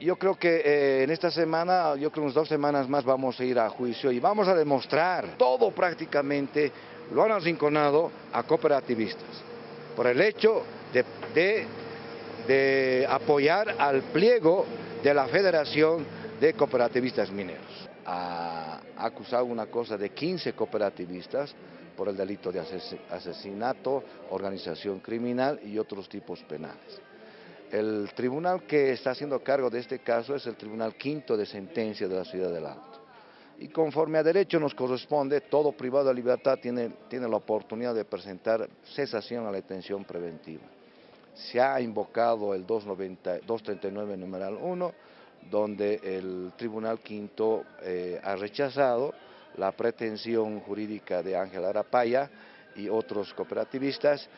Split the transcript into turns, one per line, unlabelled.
yo creo que eh, en esta semana, yo creo unas dos semanas más vamos a ir a juicio y vamos a demostrar todo prácticamente lo han arrinconado a cooperativistas por el hecho de, de apoyar al pliego de la Federación de Cooperativistas Mineros. Ha acusado una cosa de 15 cooperativistas por el delito de asesinato, organización criminal y otros tipos penales. El tribunal que está haciendo cargo de este caso es el Tribunal Quinto de Sentencia de la Ciudad del Alto. Y conforme a derecho nos corresponde, todo privado de libertad tiene, tiene la oportunidad de presentar cesación a la detención preventiva. Se ha invocado el 290, 239 numeral 1, donde el Tribunal Quinto eh, ha rechazado la pretensión jurídica de Ángel Arapaya y otros cooperativistas